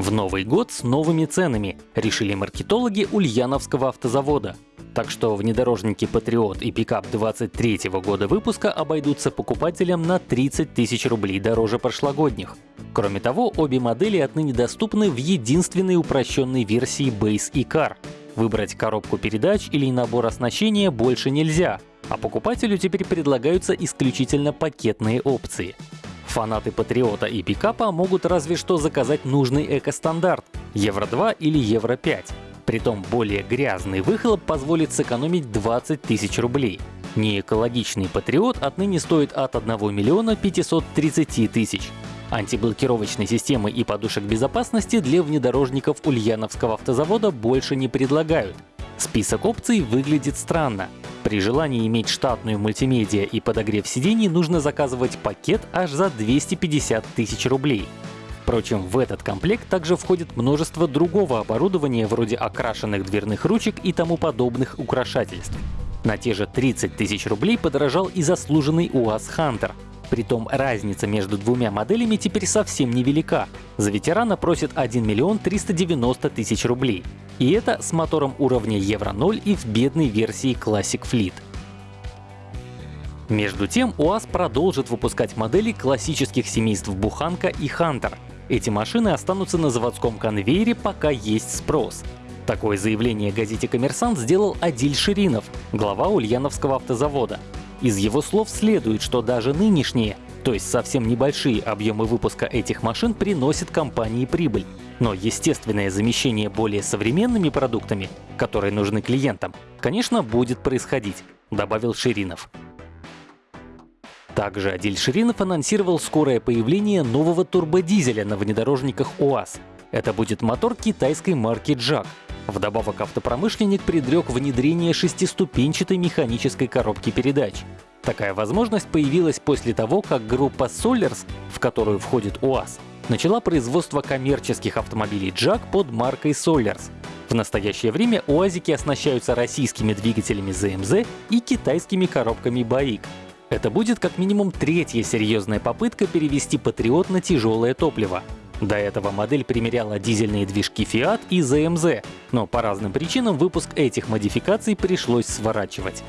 В Новый год с новыми ценами, решили маркетологи Ульяновского автозавода. Так что внедорожники Патриот и пикап 23 года выпуска обойдутся покупателям на 30 тысяч рублей дороже прошлогодних. Кроме того, обе модели отныне доступны в единственной упрощенной версии Base и Car. Выбрать коробку передач или набор оснащения больше нельзя, а покупателю теперь предлагаются исключительно пакетные опции. Фанаты Патриота и пикапа могут разве что заказать нужный экостандарт — Евро-2 или Евро-5. Притом более грязный выхлоп позволит сэкономить 20 тысяч рублей. Неэкологичный Патриот отныне стоит от 1 миллиона 530 тысяч. Антиблокировочной системы и подушек безопасности для внедорожников Ульяновского автозавода больше не предлагают. Список опций выглядит странно. При желании иметь штатную мультимедиа и подогрев сидений нужно заказывать пакет аж за 250 тысяч рублей. Впрочем, в этот комплект также входит множество другого оборудования вроде окрашенных дверных ручек и тому подобных украшательств. На те же 30 тысяч рублей подорожал и заслуженный УАЗ Хантер. Притом разница между двумя моделями теперь совсем невелика. За ветерана просят 1 миллион 390 тысяч рублей. И это с мотором уровня Евро-0 и в бедной версии Classic Fleet. Между тем, УАЗ продолжит выпускать модели классических семейств Буханка и Хантер. Эти машины останутся на заводском конвейере, пока есть спрос. Такое заявление газете «Коммерсант» сделал Адиль Ширинов, глава Ульяновского автозавода. Из его слов следует, что даже нынешние, то есть совсем небольшие объемы выпуска этих машин приносят компании прибыль. Но естественное замещение более современными продуктами, которые нужны клиентам, конечно, будет происходить, добавил Ширинов. Также Адиль Ширинов анонсировал скорое появление нового турбодизеля на внедорожниках УАЗ. Это будет мотор китайской марки JAG. Вдобавок автопромышленник предрек внедрение шестиступенчатой механической коробки передач. Такая возможность появилась после того, как группа Solers, в которую входит УАЗ, начала производство коммерческих автомобилей JAG под маркой Solers. В настоящее время УАЗики оснащаются российскими двигателями ZMZ и китайскими коробками BAIC. Это будет как минимум третья серьезная попытка перевести Патриот на тяжелое топливо. До этого модель примеряла дизельные движки Fiat и ZMZ, но по разным причинам выпуск этих модификаций пришлось сворачивать.